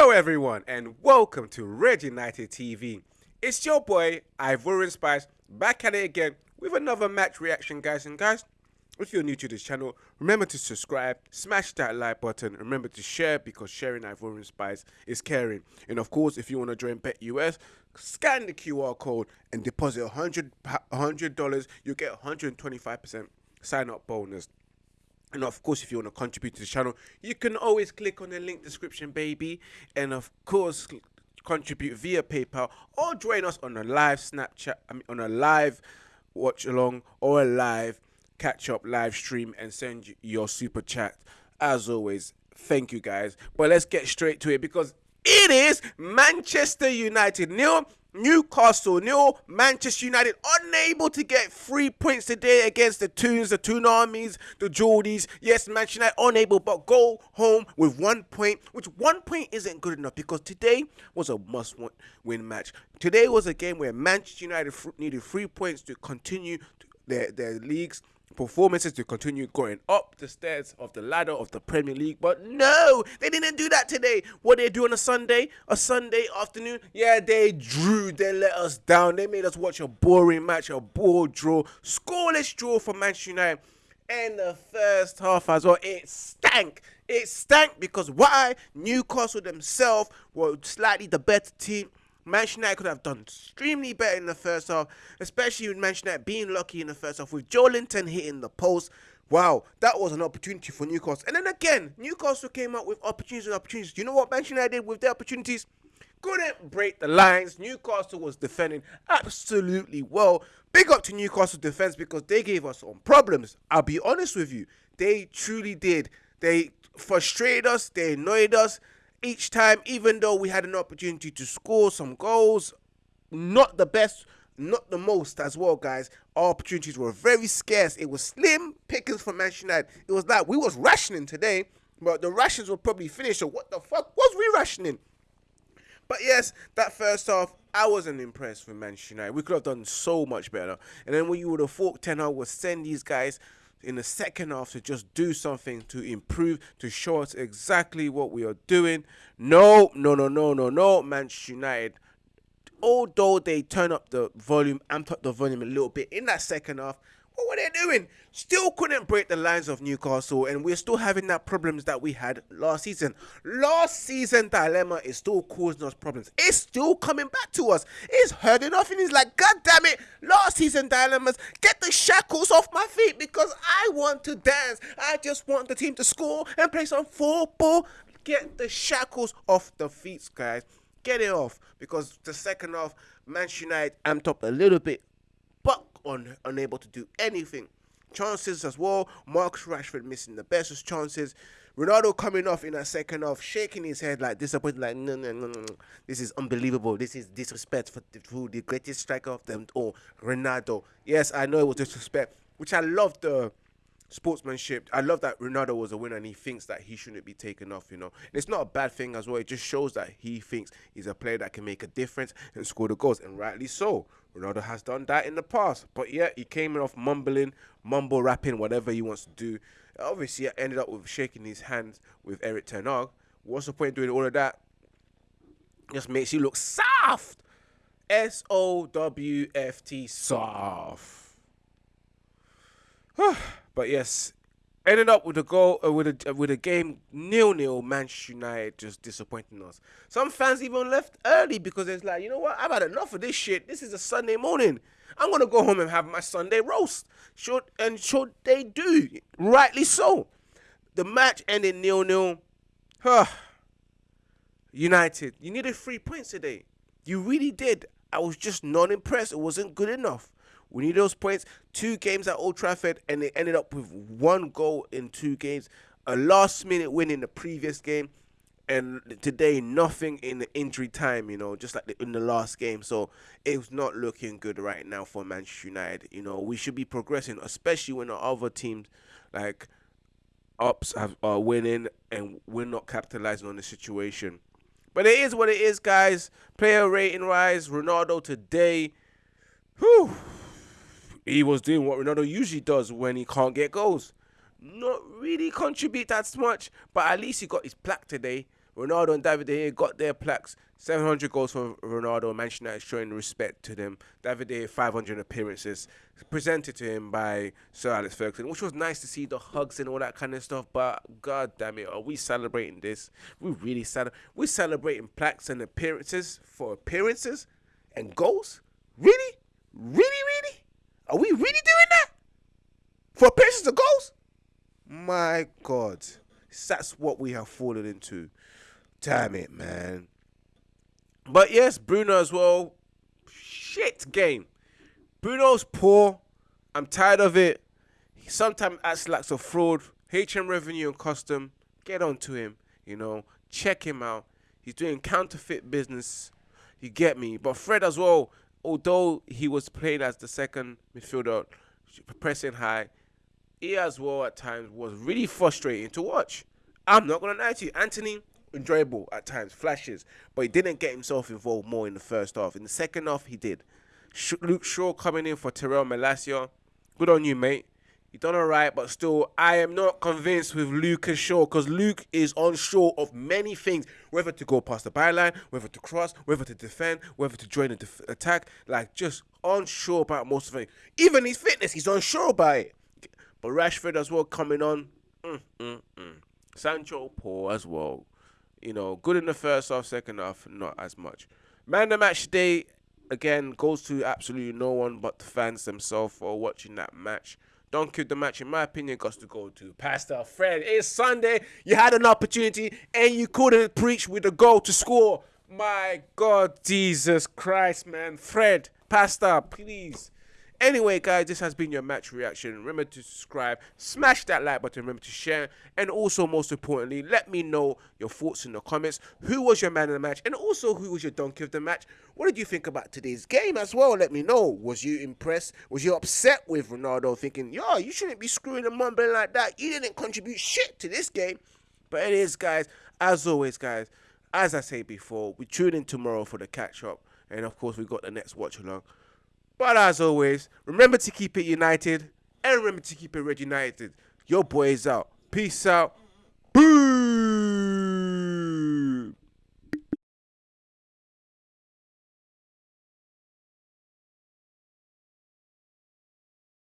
Hello, everyone, and welcome to Red United TV. It's your boy Ivorian Spice back at it again with another match reaction, guys. And guys, if you're new to this channel, remember to subscribe, smash that like button, remember to share because sharing Ivorian Spice is caring. And of course, if you want to join Bet US, scan the QR code and deposit $100, $100 you'll get 125% sign up bonus. And of course, if you want to contribute to the channel, you can always click on the link description, baby. And of course, contribute via PayPal or join us on a live Snapchat, I mean, on a live watch along or a live catch up live stream and send your super chat. As always, thank you guys. But let's get straight to it because it is Manchester United nil, Newcastle nil. Manchester United unable to get three points today against the Toons, the Toon Armies, the Geordies. Yes, Manchester United unable, but go home with one point, which one point isn't good enough because today was a must-win match. Today was a game where Manchester United needed three points to continue their their leagues performances to continue going up the stairs of the ladder of the Premier League. But no, they didn't do that today. What they do on a Sunday, a Sunday afternoon, yeah, they drew. They let us down. They made us watch a boring match, a ball draw, scoreless draw for Manchester United. And the first half as well, it stank. It stank because why? Newcastle themselves were slightly the better team Manchester could have done extremely better in the first half, especially with Manchester being lucky in the first half with Joelinton hitting the post. Wow, that was an opportunity for Newcastle. And then again, Newcastle came out with opportunities and opportunities. Do you know what Manchester did with their opportunities? Couldn't break the lines. Newcastle was defending absolutely well. Big up to Newcastle defense because they gave us some problems. I'll be honest with you. They truly did. They frustrated us. They annoyed us each time, even though we had an opportunity to score some goals, not the best, not the most as well, guys. Our opportunities were very scarce. It was slim pickings for Manchester United. It was like we was rationing today, but the rations were probably finished. So what the fuck was we rationing? But yes, that first half, I wasn't impressed with Manchester United. We could have done so much better. And then when you would have thought Ten Hag would send these guys in the second half to just do something to improve, to show us exactly what we are doing. No, no, no, no, no, no. Manchester United, although they turn up the volume, amped up the volume a little bit in that second half, what were they doing? Still couldn't break the lines of Newcastle, and we're still having that problems that we had last season. Last season dilemma is still causing us problems. It's still coming back to us. It's hurting off, and he's like, God damn it! Last season dilemmas, get the shackles off my feet because I want to dance. I just want the team to score and play some football. Get the shackles off the feet, guys. Get it off because the second half, Manchester United amped up a little bit but un unable to do anything. Chances as well. Marcus Rashford missing the best of chances. Ronaldo coming off in a second half, shaking his head like disappointed, like no, no, no, no. This is unbelievable. This is disrespect for the, for the greatest striker of them all, Ronaldo. Yes, I know it was disrespect, which I love the sportsmanship. I love that Ronaldo was a winner and he thinks that he shouldn't be taken off, you know. And it's not a bad thing as well. It just shows that he thinks he's a player that can make a difference and score the goals, and rightly so. Ronaldo has done that in the past. But yeah, he came off mumbling, mumble rapping, whatever he wants to do. Obviously, I ended up with shaking his hands with Eric Ten. What's the point doing all of that? Just makes you look soft. S O W F T soft. but yes, ended up with a goal uh, with a uh, with a game nil nil. Manchester United just disappointing us. Some fans even left early because it's like, you know what? I've had enough of this shit. This is a Sunday morning. I'm gonna go home and have my Sunday roast. Should and should they do? Rightly so. The match ended nil nil. Huh. United, you needed three points today. You really did. I was just not impressed. It wasn't good enough. We need those points. Two games at Old Trafford, and they ended up with one goal in two games. A last minute win in the previous game, and today nothing in the injury time. You know, just like in the last game. So it's not looking good right now for Manchester United. You know, we should be progressing, especially when the other teams like ups have, are winning, and we're not capitalizing on the situation. But it is what it is, guys. Player rating rise. Ronaldo today. Whew he was doing what Ronaldo usually does when he can't get goals. Not really contribute that much, but at least he got his plaque today. Ronaldo and David De Gea got their plaques. 700 goals for Ronaldo. Manchester United showing respect to them. David De Gea 500 appearances presented to him by Sir Alex Ferguson, which was nice to see the hugs and all that kind of stuff. But god damn it, are we celebrating this? We really celebrate. We celebrating plaques and appearances for appearances and goals. Really, really, really? Are we really doing that for appearances of goals? My God, that's what we have fallen into. Damn it, man. But yes, Bruno as well. Shit game. Bruno's poor. I'm tired of it. He sometimes acts like a fraud. HM Revenue and Custom. Get on to him. You know, check him out. He's doing counterfeit business. You get me. But Fred as well, although he was playing as the second midfielder, pressing high, he as well at times was really frustrating to watch. I'm not gonna lie to you, Antony. enjoyable at times, flashes, but he didn't get himself involved more in the first half. In the second half, he did. Luke Shaw coming in for Tyrell Malacia. Good on you, mate. Done alright, but still, I am not convinced with Lucas Shaw because Luke is unsure of many things, whether to go past the byline, whether to cross, whether to defend, whether to join the attack. Like, just unsure about most of it. Even his fitness, he's unsure about it. But Rashford as well coming on. Mm, mm, mm. Sancho poor as well. You know, good in the first half, second half, not as much. Man the match day, again, goes to absolutely no one but the fans themselves for watching that match. Don't keep the match, in my opinion, got to go to Pastor Fred. It's Sunday. You had an opportunity and you couldn't preach with a goal to score. My God, Jesus Christ, man. Fred, Pastor, please Anyway, guys, this has been your match reaction. Remember to subscribe, smash that like button, remember to share, and also, most importantly, let me know your thoughts in the comments. Who was your man of the match, and also who was your donkey of the match? What did you think about today's game as well? Let me know. Was you impressed? Was you upset with Ronaldo, thinking, yo, you shouldn't be screwing and mumbling like that? You didn't contribute shit to this game. But it is, guys. As always, guys. As I say before, we tune in tomorrow for the catch up, and of course, we got the next watch along. But as always, remember to keep it united and remember to keep it red united. Your boy is out. Peace out. Boo!